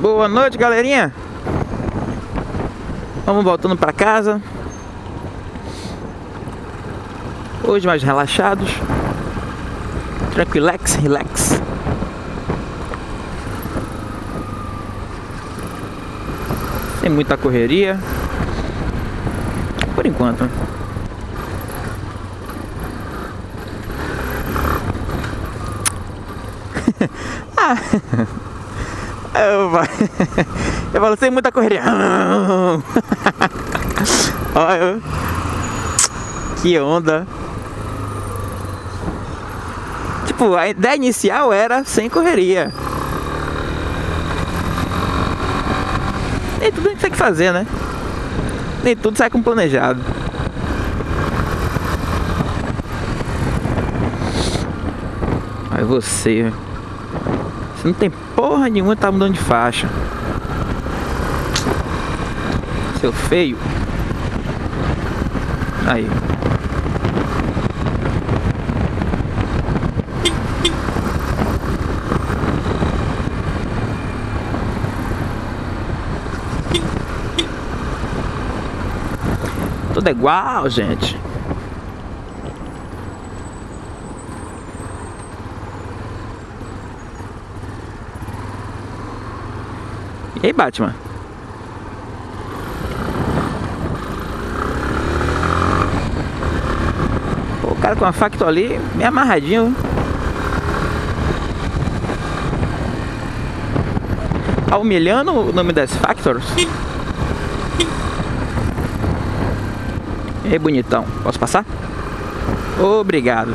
Boa noite, galerinha. Vamos voltando para casa. Hoje mais relaxados. Tranquilex, relax. Sem muita correria. Por enquanto. ah. Eu, falo sem muita correria. Olha. Que onda. Tipo, a ideia inicial era sem correria. Nem tudo a gente tem que fazer, né? Nem tudo sai com planejado. Aí você. Você não tem porra nenhuma tá mudando de faixa. Seu feio. Aí. Tudo é igual, gente. E aí, Batman? O cara com a facto ali, meio amarradinho. Tá humilhando o nome das Factors? E aí, bonitão, posso passar? Obrigado.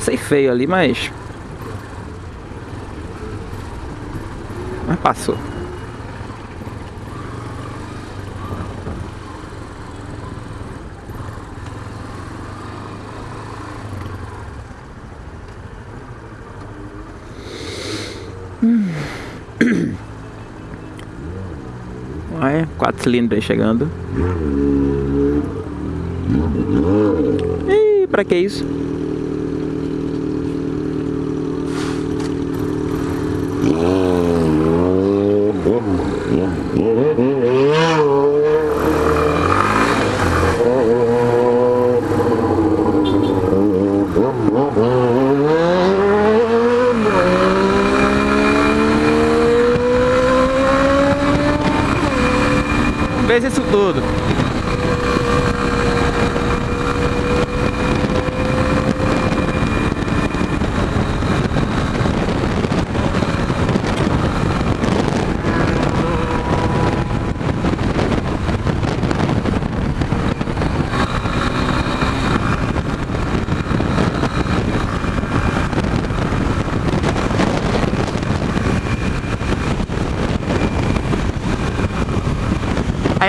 Passei feio ali, mas... Mas passou. Olha, quatro cilindros aí chegando. Ih, pra que isso?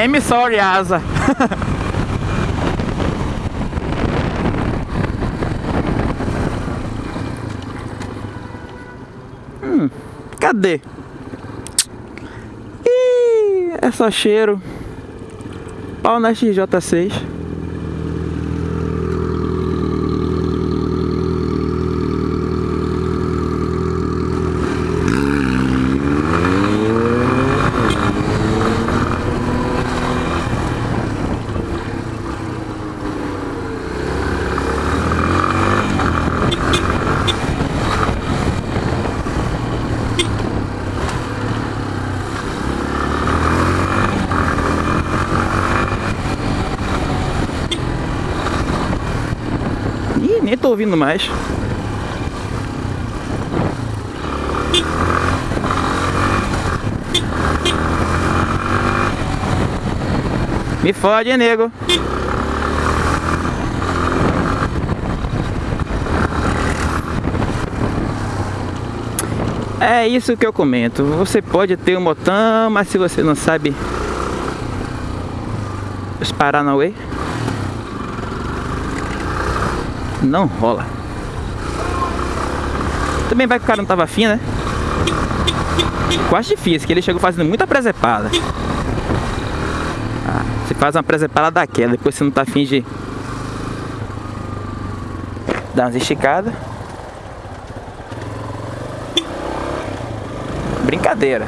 I am sorry, Asa. hum, cadê? Ih, é só cheiro. Pau na XJ6. Ouvindo mais. Me fode, hein, nego. É isso que eu comento. Você pode ter um botão, mas se você não sabe os Paranauê, não rola. Também vai que o cara não tava afim, né? Acho difícil, que ele chegou fazendo muita presepada. Ah, você faz uma presepada daquela, depois você não tá afim de dar umas esticadas. Brincadeira.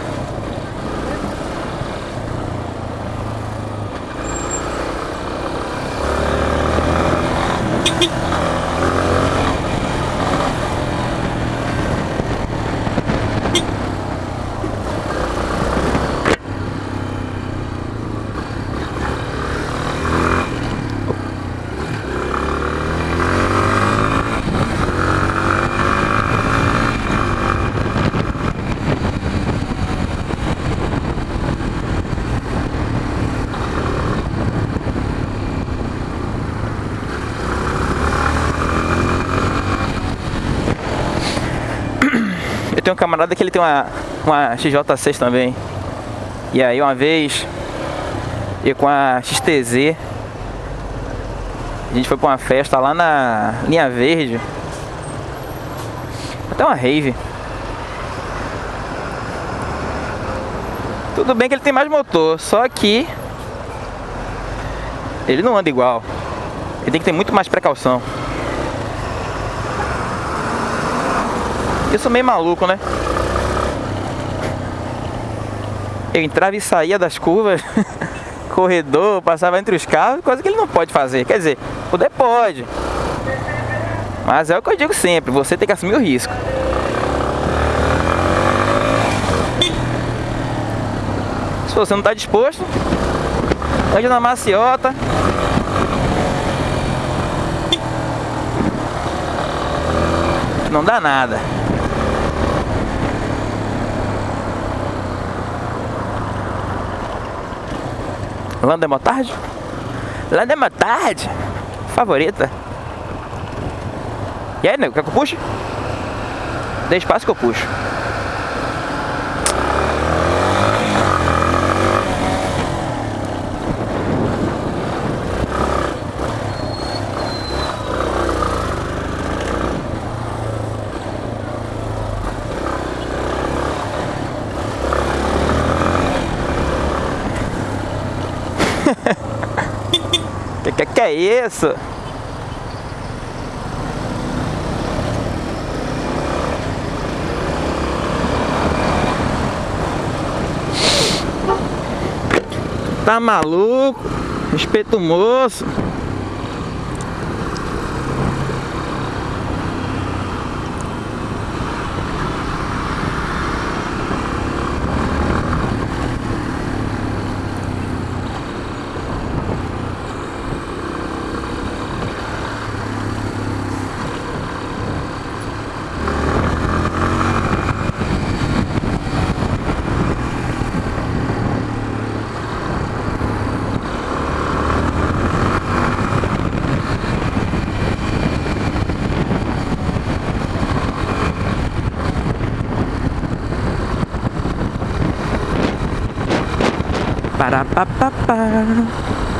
Camarada que ele tem uma, uma XJ6 também. E aí uma vez, eu com a XTZ, a gente foi pra uma festa lá na linha verde. Até uma rave. Tudo bem que ele tem mais motor, só que ele não anda igual. Ele tem que ter muito mais precaução. Eu sou meio maluco, né? Eu entrava e saía das curvas, corredor, passava entre os carros, coisa que ele não pode fazer. Quer dizer, poder pode. Mas é o que eu digo sempre, você tem que assumir o risco. Se você não está disposto, ande na maciota. Não dá nada. Landa Motard? Landa Motard? Favorita. E aí, nego, quer que eu puxe? Dê espaço que eu puxo. É isso? Tá maluco? Respeita o moço. Ba, ba, ba, ba.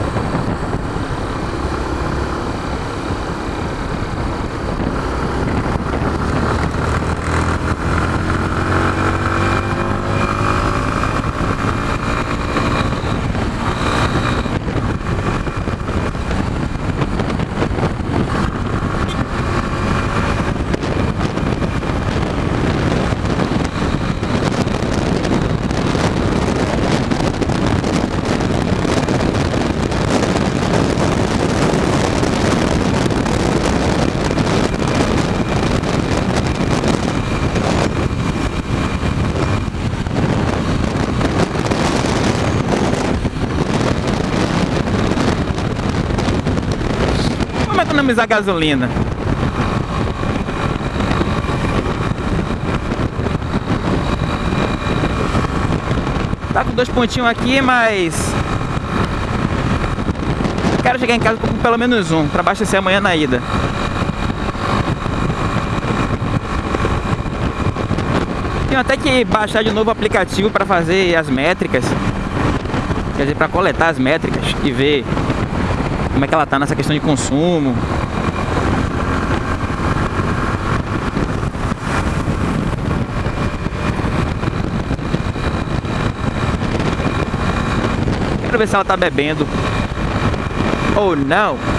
Economizar gasolina? Tá com dois pontinhos aqui, mas... Quero chegar em casa com pelo menos um, para abastecer amanhã na ida. Tenho até que baixar de novo o aplicativo para fazer as métricas. Quer dizer, para coletar as métricas e ver como é que ela tá nessa questão de consumo. Quero ver se ela tá bebendo ou não.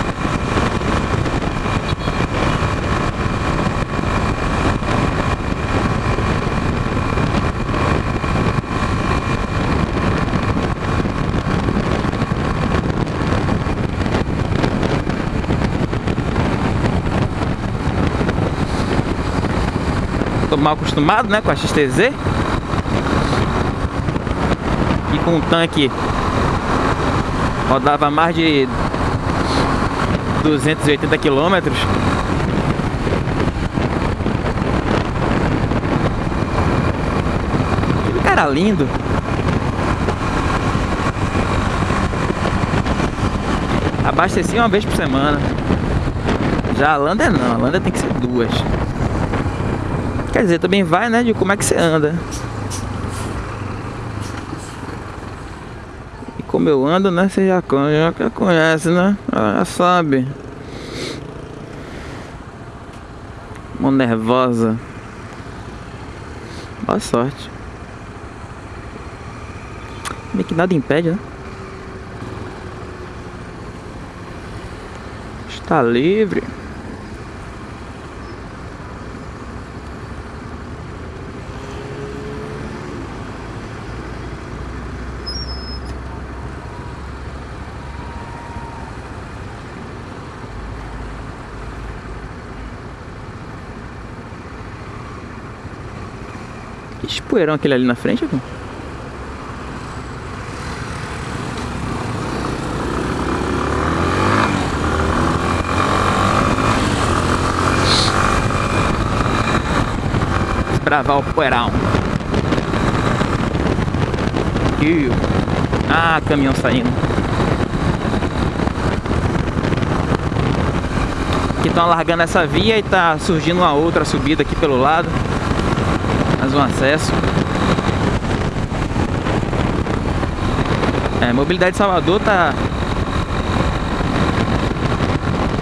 Mal acostumado, né, com a XTZ. E com o tanque rodava mais de 280 quilômetros. Cara lindo. Abasteci uma vez por semana. Já a Lander não, a Lander tem que ser duas. Quer dizer, também vai, né, de como é que você anda. E como eu ando, né, você já, já conhece, né? Já sabe. Mão nervosa. Boa sorte. Meio que nada impede, né? Está livre. Que aquele ali na frente, aqui? Bravar o poeirão. Ah, caminhão saindo. Aqui estão largando essa via e tá surgindo uma outra subida aqui pelo lado um acesso. É, mobilidade de Salvador tá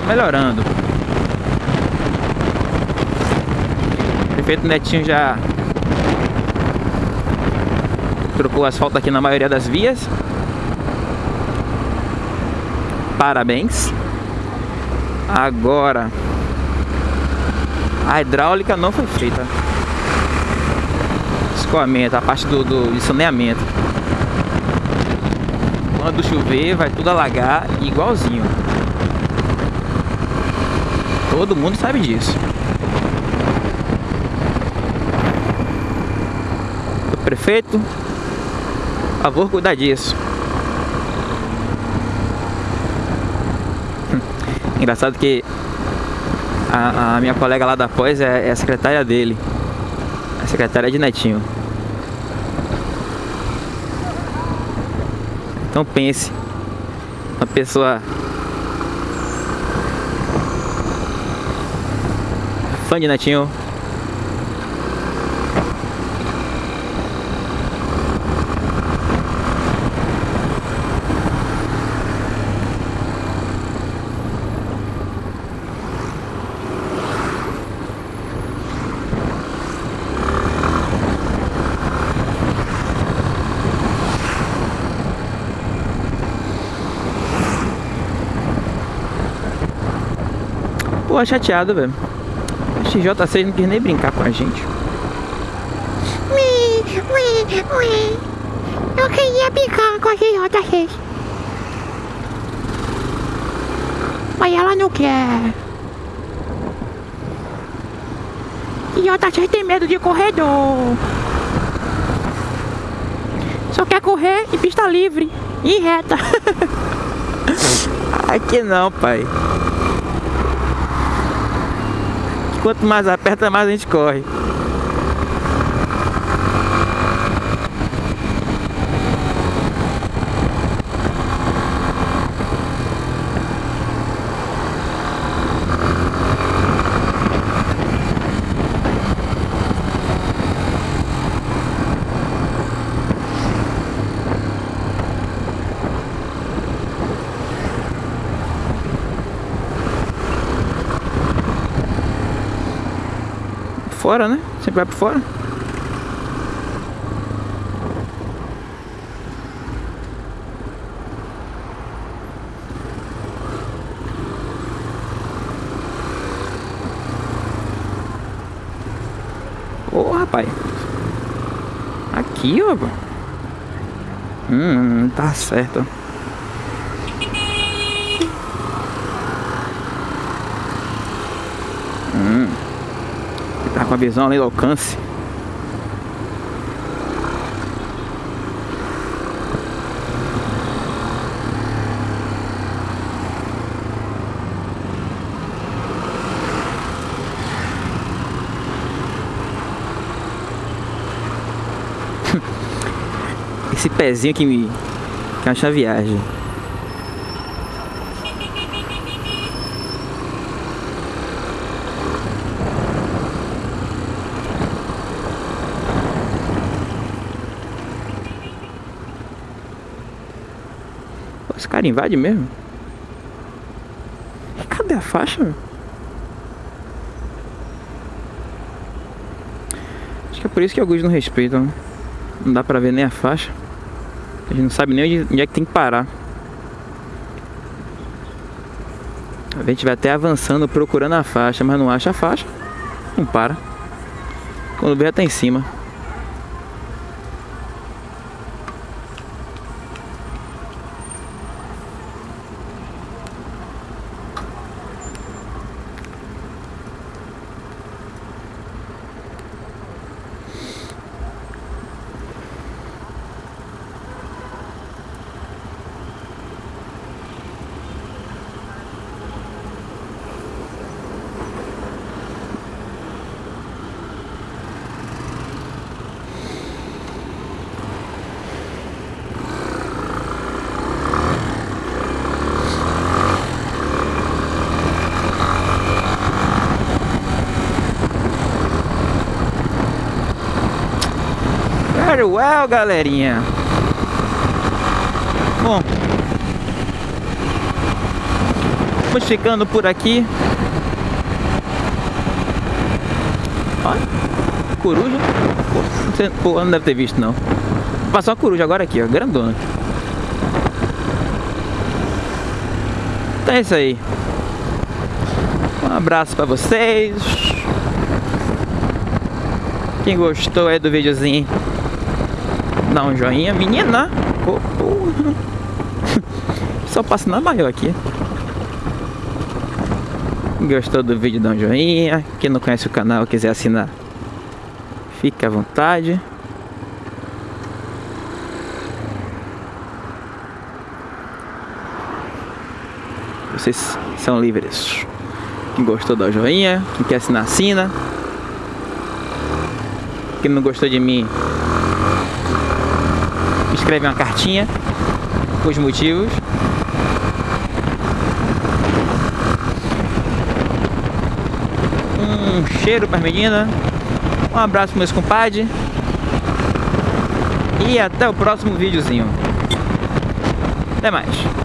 melhorando. O prefeito Netinho já trocou asfalto aqui na maioria das vias. Parabéns. Agora a hidráulica não foi feita escoamento, a parte do, do saneamento. Quando chover, vai tudo alagar igualzinho. Todo mundo sabe disso. Prefeito, por favor, cuidar disso. Engraçado que a, a, minha colega lá da pós é, é a secretária dele. Secretária de Netinho. Então pense, uma pessoa fã de Netinho Pô, chateado, velho. A XJ6 não quis nem brincar com a gente. Eu queria brincar com a XJ6. Mas ela não quer. XJ6 tem medo de corredor. Só quer correr em pista livre e reta. Aqui não, pai. Quanto mais aperta, mais a gente corre. Fora, né? Sempre vai por fora. Ô, oh, rapaz. Aqui, ó. Hum, tá certo. Tá com a visão ali do alcance. Esse pezinho que me que acha viagem. Cara invade mesmo? Cadê a faixa? Acho que é por isso que alguns não respeitam. Não dá pra ver nem a faixa. A gente não sabe nem onde, é que tem que parar. A gente vai até avançando procurando a faixa, mas não acha a faixa. Não para. Quando vê, tá em cima. Well, galerinha. Bom, vamos ficando por aqui. Olha, coruja. Pô, não deve ter visto não. Passou uma coruja agora aqui, ó, grandona. Então é isso aí. Um abraço pra vocês. Quem gostou aí do videozinho Dá um joinha, menina. Oh, oh. Só passa na maior aqui. Gostou do vídeo, dá um joinha. Quem não conhece o canal, quiser assinar, fique à vontade. Vocês são livres. Quem gostou, dá um joinha. Quem quer assinar, assina. Quem não gostou de mim, escreve uma cartinha com os motivos. Um cheiro para as meninas. Um abraço para meus compadres. E até o próximo videozinho. Até mais.